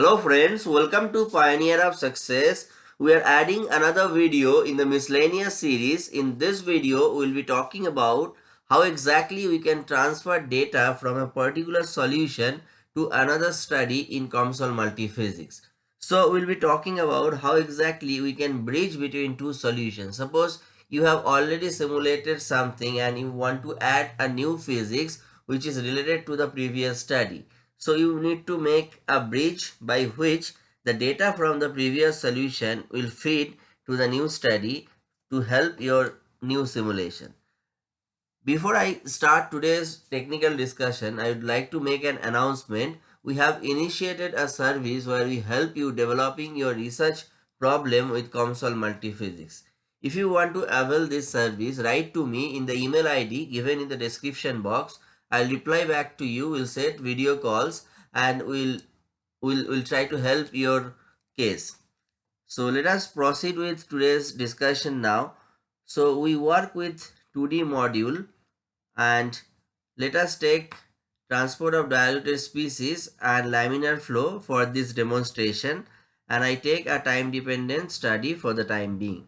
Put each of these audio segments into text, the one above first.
Hello friends, welcome to Pioneer of Success. We are adding another video in the miscellaneous series. In this video, we will be talking about how exactly we can transfer data from a particular solution to another study in COMSOL multiphysics. So we'll be talking about how exactly we can bridge between two solutions. Suppose you have already simulated something and you want to add a new physics which is related to the previous study. So you need to make a bridge by which the data from the previous solution will feed to the new study to help your new simulation. Before I start today's technical discussion, I would like to make an announcement. We have initiated a service where we help you developing your research problem with COMSOL Multiphysics. If you want to avail this service, write to me in the email ID given in the description box I'll reply back to you. We'll set video calls and we'll, we'll, we'll try to help your case. So let us proceed with today's discussion now. So we work with 2D module and let us take transport of diluted species and laminar flow for this demonstration and I take a time dependent study for the time being.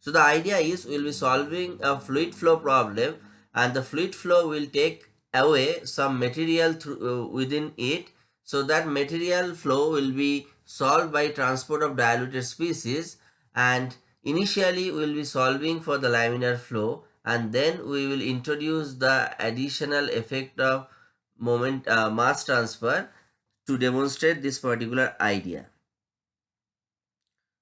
So the idea is we'll be solving a fluid flow problem and the fluid flow will take away some material through, uh, within it so that material flow will be solved by transport of diluted species and initially we will be solving for the laminar flow and then we will introduce the additional effect of moment uh, mass transfer to demonstrate this particular idea.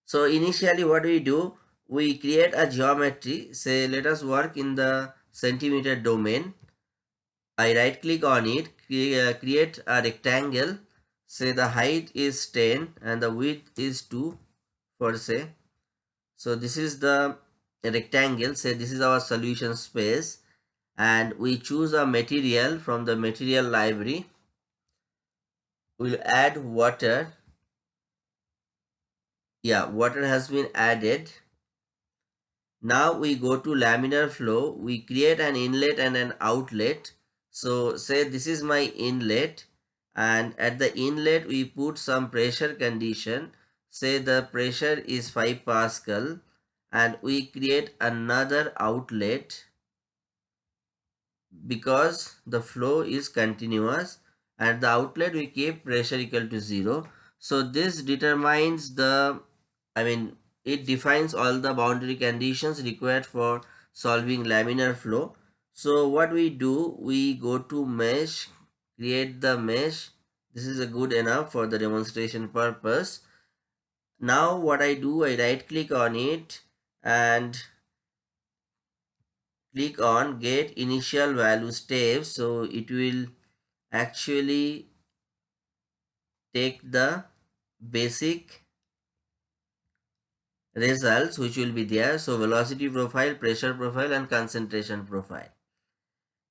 So initially what we do, we create a geometry, say let us work in the centimeter domain. I right click on it, uh, create a rectangle, say the height is 10 and the width is 2 per se. So this is the rectangle, say this is our solution space and we choose a material from the material library. We'll add water. Yeah, water has been added now we go to laminar flow. We create an inlet and an outlet. So say this is my inlet and at the inlet we put some pressure condition. Say the pressure is 5 Pascal and we create another outlet because the flow is continuous at the outlet we keep pressure equal to 0 so this determines the i mean it defines all the boundary conditions required for solving laminar flow. So what we do, we go to mesh, create the mesh. This is a good enough for the demonstration purpose. Now what I do, I right click on it and click on get initial value steps. So it will actually take the basic results which will be there. So velocity profile, pressure profile and concentration profile.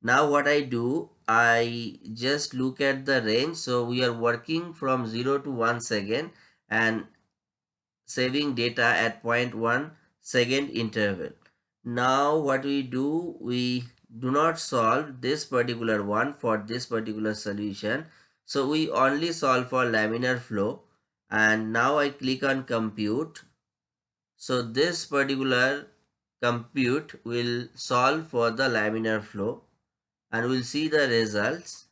Now what I do, I just look at the range. So we are working from 0 to 1 second and saving data at 0.1 second interval. Now what we do, we do not solve this particular one for this particular solution. So we only solve for laminar flow and now I click on compute so this particular compute will solve for the laminar flow and we'll see the results.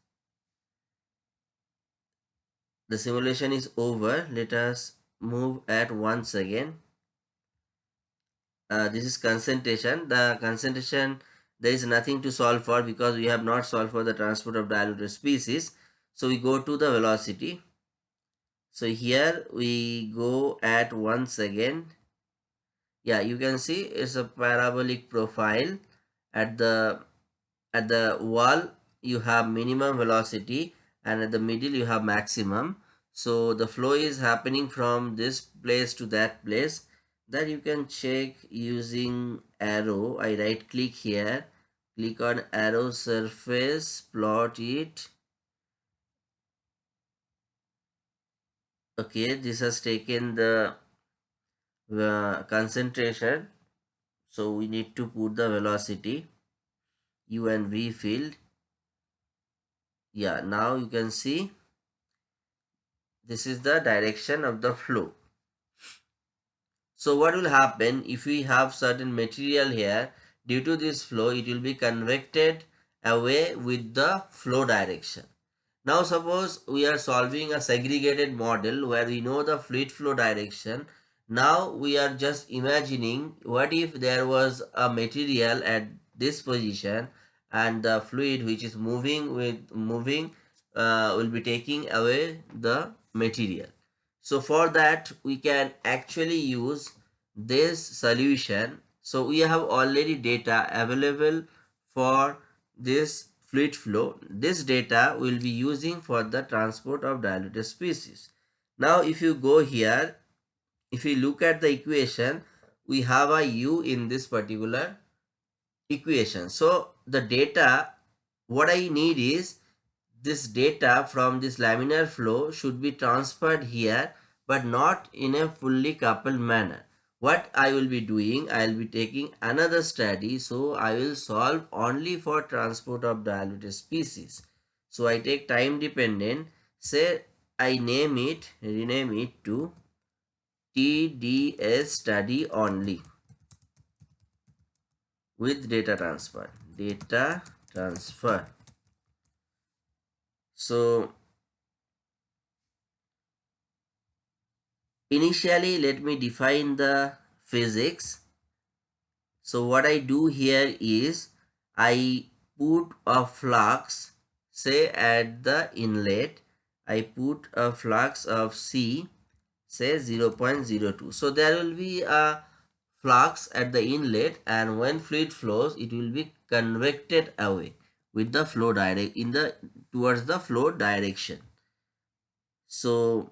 The simulation is over. Let us move at once again. Uh, this is concentration. The concentration, there is nothing to solve for because we have not solved for the transport of diluted species. So we go to the velocity. So here we go at once again yeah you can see it's a parabolic profile. At the at the wall you have minimum velocity and at the middle you have maximum. So the flow is happening from this place to that place. That you can check using arrow. I right click here. Click on arrow surface plot it. Okay this has taken the the concentration. So we need to put the velocity. U and v field. Yeah now you can see this is the direction of the flow. So what will happen if we have certain material here? Due to this flow it will be convected away with the flow direction. Now suppose we are solving a segregated model where we know the fluid flow direction now we are just imagining what if there was a material at this position and the fluid which is moving with moving uh, will be taking away the material. So for that we can actually use this solution. So we have already data available for this fluid flow. This data will be using for the transport of diluted species. Now if you go here, if we look at the equation, we have a u in this particular equation. So the data, what I need is this data from this laminar flow should be transferred here but not in a fully coupled manner. What I will be doing, I will be taking another study. So I will solve only for transport of diluted species. So I take time dependent, say I name it, rename it to TDS study only with data transfer. Data transfer. So initially let me define the physics. So what I do here is I put a flux say at the inlet. I put a flux of C say 0.02 so there will be a flux at the inlet and when fluid flows it will be convected away with the flow direct in the towards the flow direction. So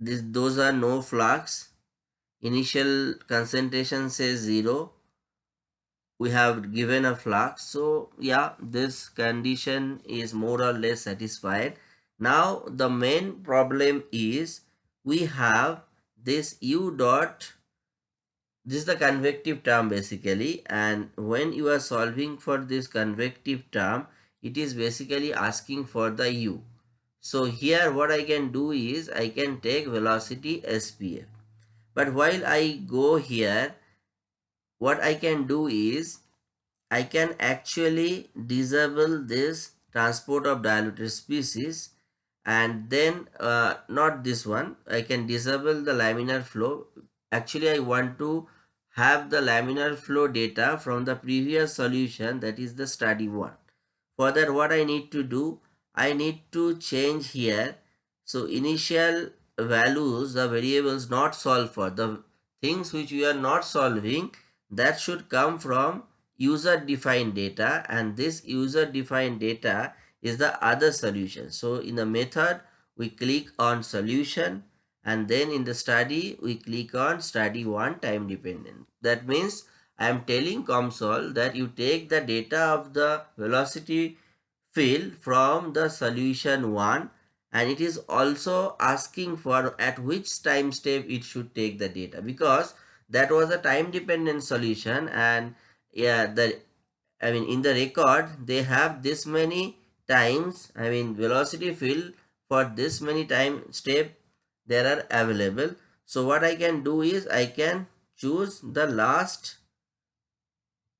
this those are no flux. Initial concentration says zero. We have given a flux. So yeah this condition is more or less satisfied now the main problem is we have this u dot this is the convective term basically and when you are solving for this convective term it is basically asking for the u. So here what i can do is i can take velocity spf but while i go here what i can do is i can actually disable this transport of diluted species and then uh, not this one i can disable the laminar flow actually i want to have the laminar flow data from the previous solution that is the study one. For that what I need to do, I need to change here. So initial values, the variables not solved for, the things which we are not solving that should come from user defined data and this user defined data is the other solution. So in the method we click on solution and then in the study we click on study 1 time dependent. That means I am telling COMSOL that you take the data of the velocity field from the solution 1 and it is also asking for at which time step it should take the data because that was a time dependent solution and yeah the I mean in the record they have this many times I mean velocity field for this many time step there are available. So what i can do is i can choose the last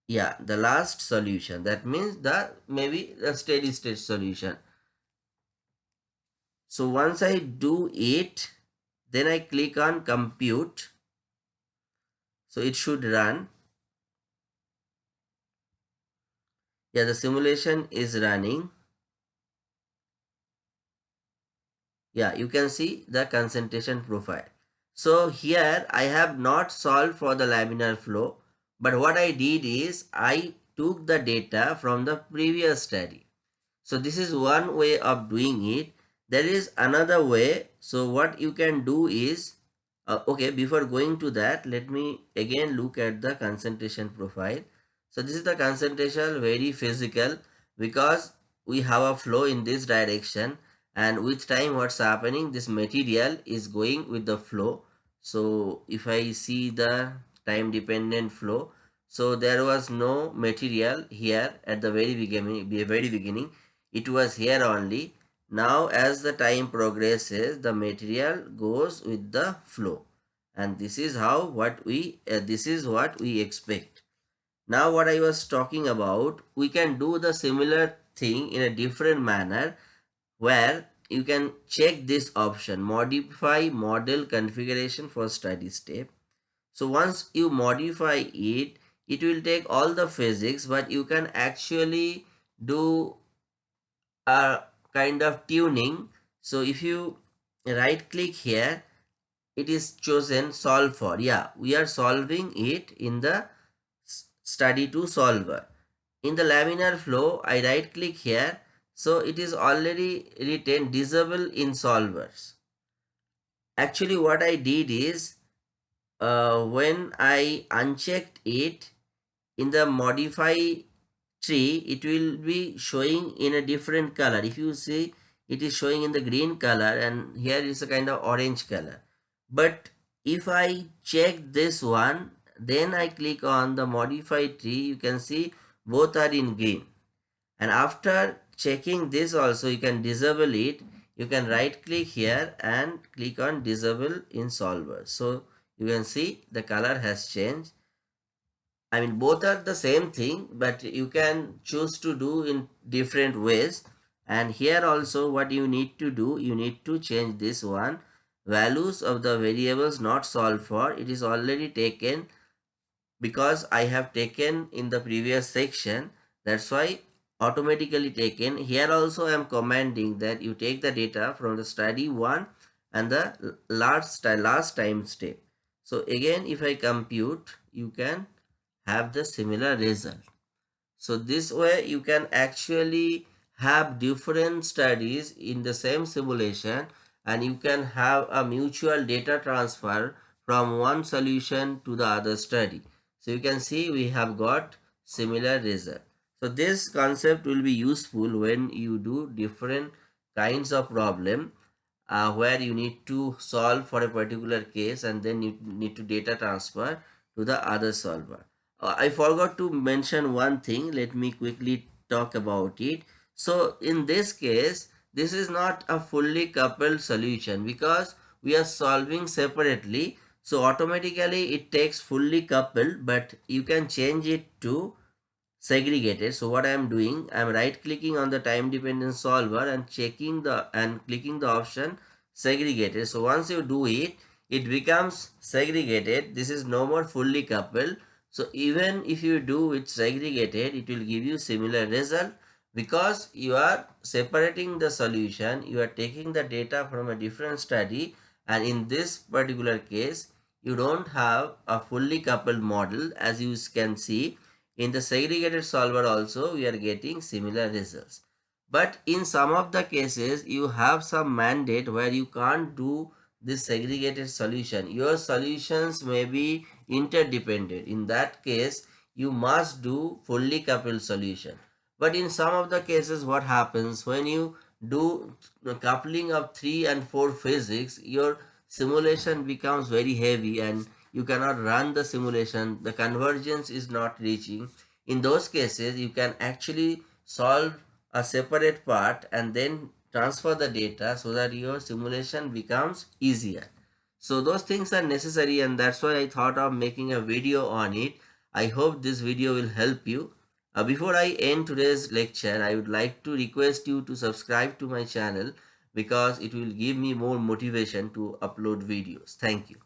yeah the last solution. That means the maybe the steady state solution. So once i do it then i click on compute. So it should run. Yeah the simulation is running yeah you can see the concentration profile. So here i have not solved for the laminar flow but what i did is i took the data from the previous study. So this is one way of doing it. There is another way. So what you can do is uh, okay before going to that let me again look at the concentration profile. So this is the concentration very physical because we have a flow in this direction and with time what's happening this material is going with the flow. So if i see the time dependent flow so there was no material here at the very beginning very beginning. It was here only. Now as the time progresses the material goes with the flow. And this is how what we uh, this is what we expect. Now what i was talking about we can do the similar thing in a different manner where you can check this option. Modify model configuration for study step. So once you modify it it will take all the physics but you can actually do a kind of tuning. So if you right click here it is chosen solve for. Yeah we are solving it in the study to solver. In the laminar flow i right click here so it is already written disable in solvers. Actually what i did is uh, when i unchecked it in the modify tree it will be showing in a different color. If you see it is showing in the green color and here is a kind of orange color. But if i check this one then i click on the modify tree you can see both are in green. And after checking this also you can disable it you can right click here and click on disable in solver so you can see the color has changed I mean, both are the same thing, but you can choose to do in different ways. And here also what you need to do, you need to change this one. Values of the variables not solved for, it is already taken because I have taken in the previous section. That's why automatically taken. Here also I am commanding that you take the data from the study 1 and the last, last time step. So again, if I compute, you can have the similar result. So this way you can actually have different studies in the same simulation and you can have a mutual data transfer from one solution to the other study. So you can see we have got similar result. So this concept will be useful when you do different kinds of problem uh, where you need to solve for a particular case and then you need to data transfer to the other solver. Uh, I forgot to mention one thing. Let me quickly talk about it. So in this case, this is not a fully coupled solution because we are solving separately. So automatically it takes fully coupled, but you can change it to segregated. So what I am doing, I am right clicking on the time dependent solver and checking the and clicking the option segregated. So once you do it, it becomes segregated. This is no more fully coupled. So even if you do it segregated, it will give you similar result because you are separating the solution, you are taking the data from a different study and in this particular case, you don't have a fully coupled model as you can see. In the segregated solver also, we are getting similar results. But in some of the cases, you have some mandate where you can't do this segregated solution. Your solutions may be interdependent. In that case, you must do fully coupled solution. But in some of the cases, what happens when you do coupling of 3 and 4 physics, your simulation becomes very heavy and you cannot run the simulation. The convergence is not reaching. In those cases, you can actually solve a separate part and then transfer the data so that your simulation becomes easier. So those things are necessary and that's why I thought of making a video on it. I hope this video will help you. Uh, before I end today's lecture, I would like to request you to subscribe to my channel because it will give me more motivation to upload videos. Thank you.